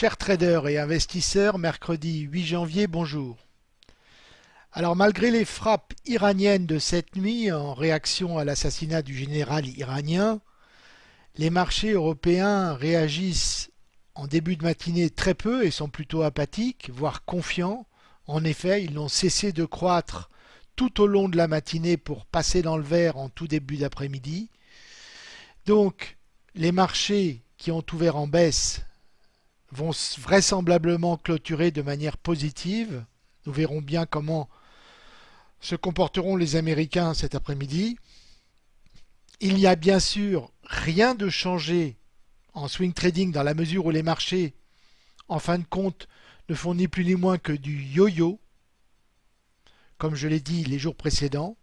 Chers traders et investisseurs, mercredi 8 janvier, bonjour. Alors malgré les frappes iraniennes de cette nuit en réaction à l'assassinat du général iranien, les marchés européens réagissent en début de matinée très peu et sont plutôt apathiques, voire confiants. En effet, ils n'ont cessé de croître tout au long de la matinée pour passer dans le vert en tout début d'après-midi. Donc les marchés qui ont ouvert en baisse vont vraisemblablement clôturer de manière positive. Nous verrons bien comment se comporteront les Américains cet après-midi. Il n'y a bien sûr rien de changé en swing trading dans la mesure où les marchés, en fin de compte, ne font ni plus ni moins que du yo-yo, comme je l'ai dit les jours précédents.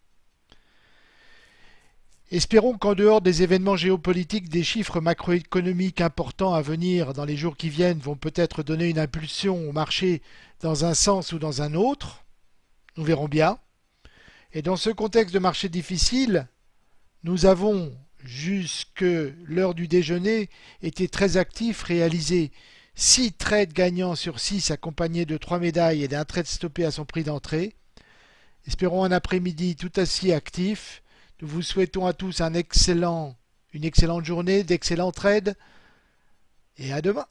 Espérons qu'en dehors des événements géopolitiques, des chiffres macroéconomiques importants à venir dans les jours qui viennent vont peut-être donner une impulsion au marché dans un sens ou dans un autre. Nous verrons bien. Et dans ce contexte de marché difficile, nous avons, jusque l'heure du déjeuner, été très actifs, réalisé 6 trades gagnants sur 6 accompagnés de 3 médailles et d'un trade stoppé à son prix d'entrée. Espérons un après-midi tout aussi actif nous vous souhaitons à tous une excellente journée, d'excellents trades et à demain.